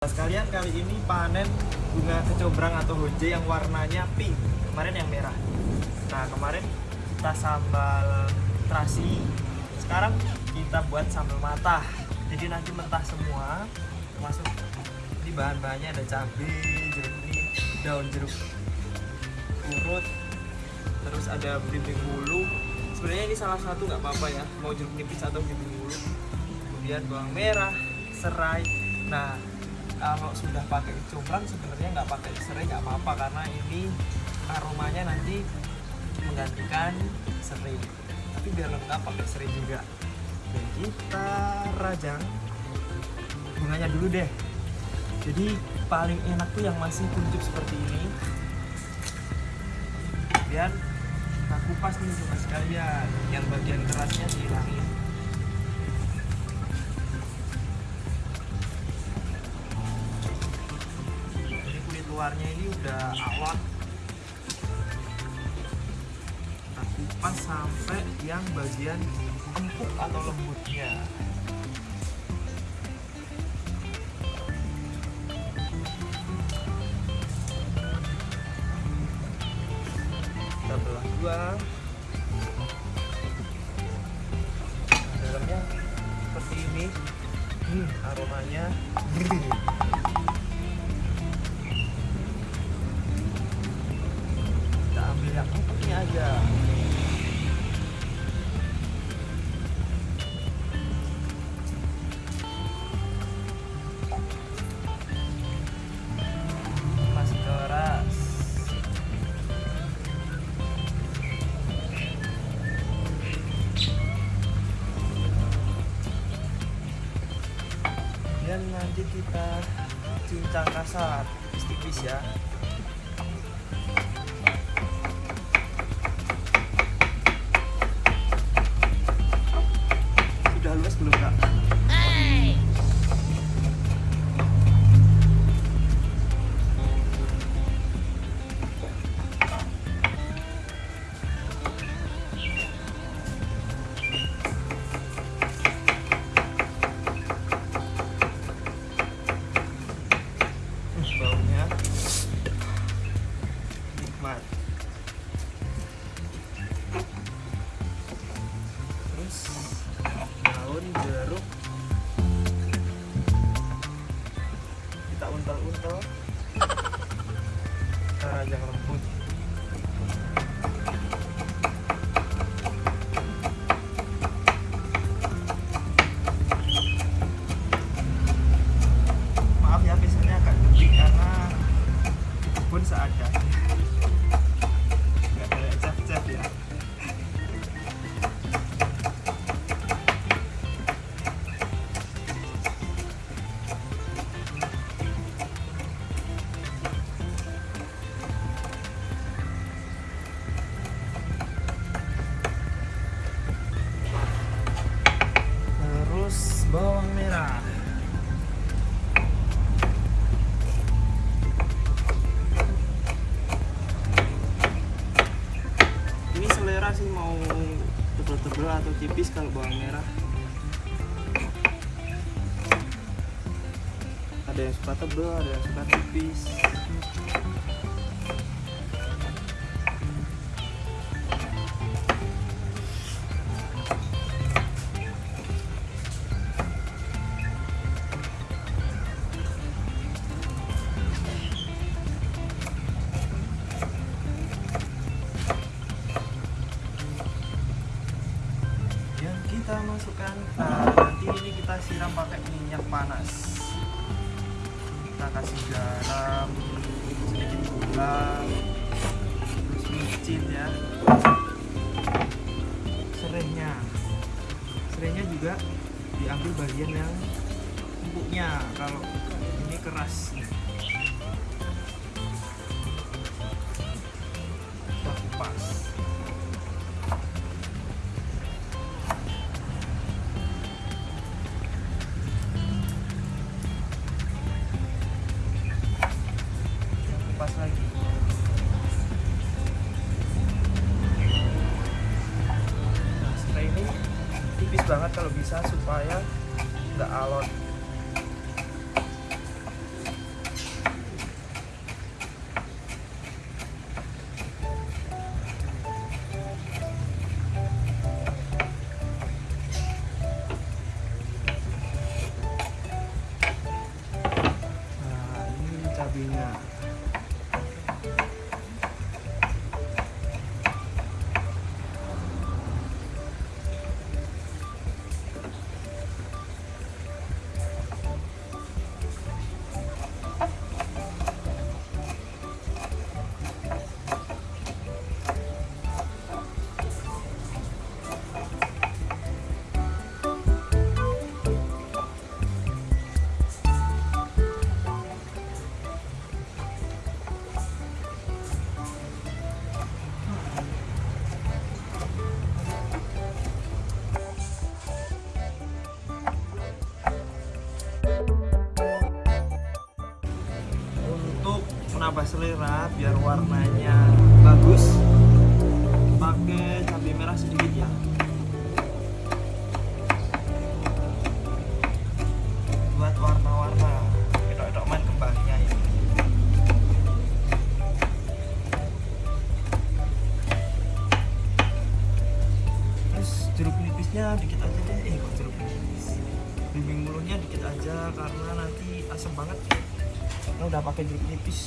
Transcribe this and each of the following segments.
sekalian kali ini panen bunga kecombrang atau honje yang warnanya pink kemarin yang merah. Nah kemarin kita sambal terasi sekarang kita buat sambal matah. Jadi nanti mentah semua termasuk ini bahan-bahannya ada cabai jeruk daun jeruk urut terus ada belimbing bulu. Sebenarnya ini salah satu nggak apa-apa ya mau jeruk nipis atau belimbing bulu. Kemudian bawang merah serai. Nah kalau sudah pakai kecombrang sebenarnya nggak pakai serai nggak apa-apa karena ini aromanya nanti menggantikan serai. Tapi biar lengkap pakai serai juga. Dan kita rajang bunganya dulu deh. Jadi paling enak tuh yang masih kuncup seperti ini. Kemudian kita kupas nih cuma sekalian. Yang bagian kerasnya dihilangin udah alot kita kupas sampai yang bagian empuk atau lembutnya. Kita belah dua. Dalamnya seperti ini. Hmm, aromanya cincang kasar tipis ya bawang merah ini selera sih mau tebel-tebel atau tipis kalau bawang merah. Ada yang suka tebel ada yang suka tipis terus micin ya. Serainya serainya juga diambil bagian yang empuknya. Kalau ini keras kita kupas kupas lagi Yeah. Untuk menambah selera biar warnanya bagus. Pakai cabai merah sedikit ya. Buat warna-warna. Edok-edok main kembangnya ini. Terus jeruk nipisnya dikit aja deh. Eh jeruk nipis? Bimbing mulutnya dikit aja karena nanti asam banget ini udah pakai jeruk nipis.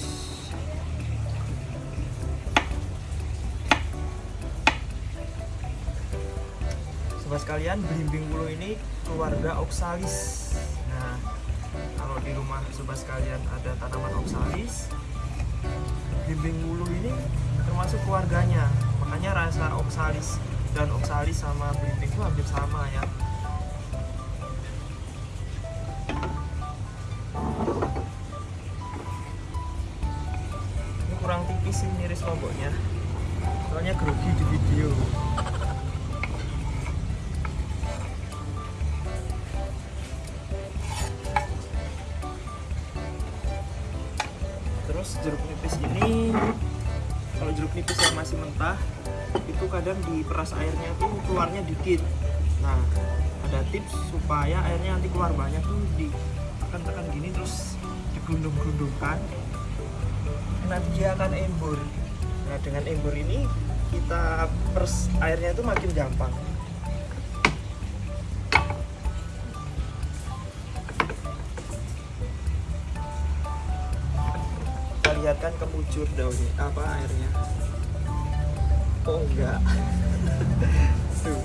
Sobat sekalian belimbing bulu ini keluarga oxalis. Nah kalau di rumah sobat sekalian ada tanaman oxalis belimbing bulu ini termasuk keluarganya. Makanya rasa oxalis dan oxalis sama belimbing itu hampir sama ya sih miris lomboknya soalnya grogi di video. Terus jeruk nipis ini kalau jeruk nipis yang masih mentah itu kadang diperas airnya tuh keluarnya dikit. Nah ada tips supaya airnya nanti keluar banyak tuh di tekan-tekan gini terus digerundung-gerundungkan nanti dia akan embur. Nah dengan embur ini kita pers airnya itu makin gampang. Kita lihat kan kemucur daunnya apa airnya. Oh enggak? Tuh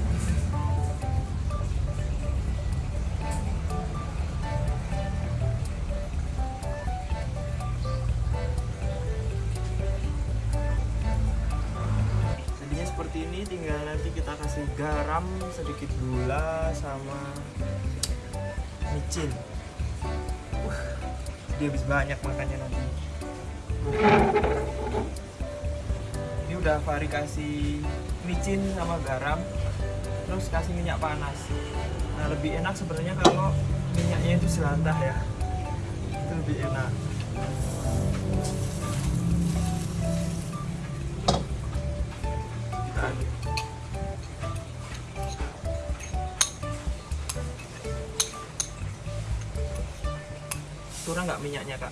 sedikit gula sama micin. Wah, dia habis banyak makannya nanti. Ini udah Fari kasih micin sama garam terus kasih minyak panas. Nah lebih enak sebenarnya kalau minyaknya itu jelantah ya. Itu lebih enak kurang nggak minyaknya kak?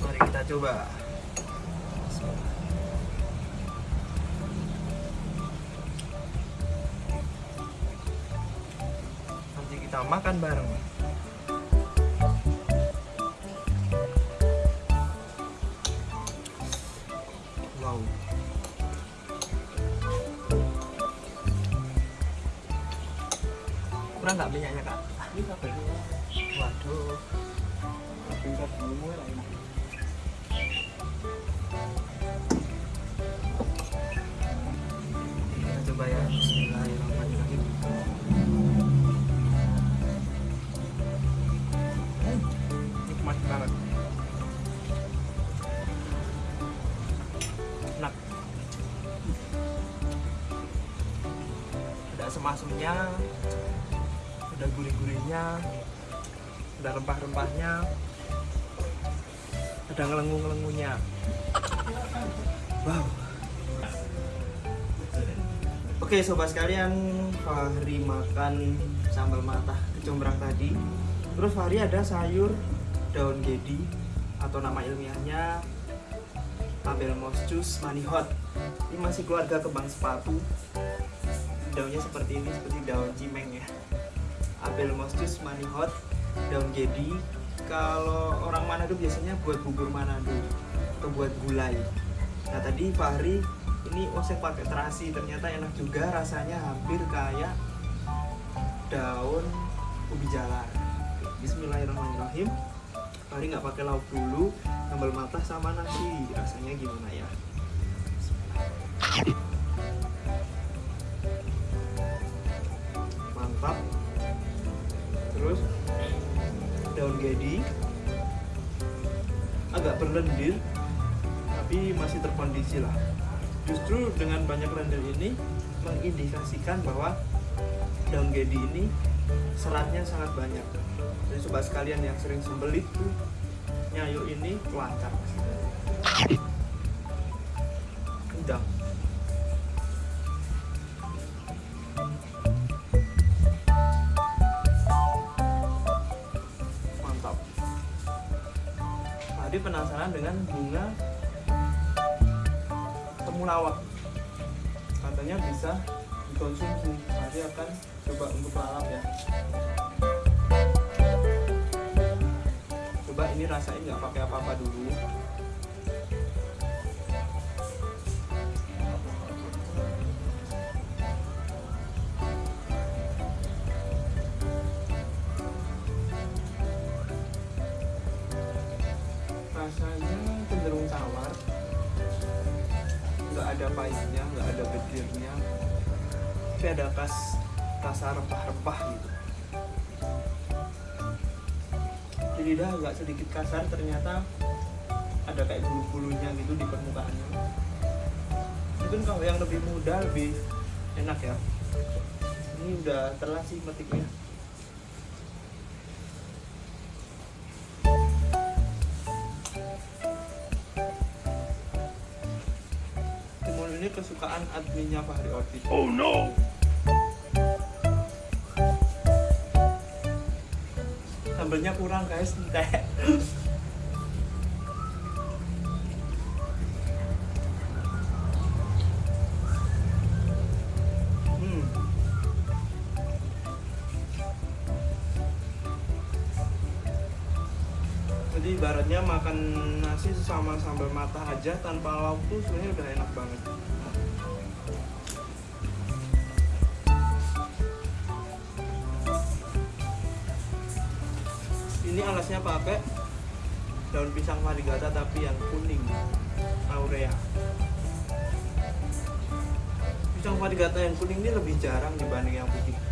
Mari kita coba. nanti kita makan bareng. Wow. Kurang nggak minyaknya kak? Waduh. Coba ya. Bismillahirrahmanirrahim asem-asemnya ada gurih-gurihnya ada rempah-rempahnya ada ngelengu-ngelengunya wow. Oke sobat sekalian, Fahri makan sambal matah kecombrang tadi. Terus Fahri ada sayur daun gedi atau nama ilmiahnya Abelmoschus manihot ini masih keluarga kembang sepatu daunnya seperti ini seperti daun cimeng ya. Abelmoschus manihot daun gedi. Kalau orang Manado biasanya buat bubur Manado atau buat gulai. Nah tadi Fahri ini oseng pakai terasi. Ternyata enak juga rasanya hampir kayak daun ubi jalar Bismillahirrahmanirrahim. Fahri nggak pakai lauk dulu sambal matah sama nasi. Rasanya gimana ya? mantap terus daun gedi agak berlendir tapi masih terkondisi lah. Justru dengan banyak lendir ini mengindikasikan bahwa daun gedi ini seratnya sangat banyak. Jadi sobat sekalian yang sering sembelit tuh nyayu ini lancar. Udah penasaran dengan bunga temulawak katanya bisa dikonsumsi. Tadi akan coba untuk lalap ya. Coba ini rasain nggak pakai apa-apa dulu rasanya cenderung tawar nggak ada pahitnya nggak ada gedirnya tapi ada kas rasa rempah-rempah gitu. Di lidah agak sedikit kasar ternyata ada kayak bulu-bulunya gitu di permukaannya. Mungkin kalau yang lebih muda lebih enak ya. Ini udah telat sih metiknya kesukaan adminnya Fahri Orti Oh no! sambelnya kurang guys entek hmm. jadi ibaratnya makan nasi sama sambal mata aja tanpa lauk tuh sebenarnya udah enak banget alasnya pakai daun pisang varigata tapi yang kuning aurea. Pisang varigata yang kuning ini lebih jarang dibanding yang putih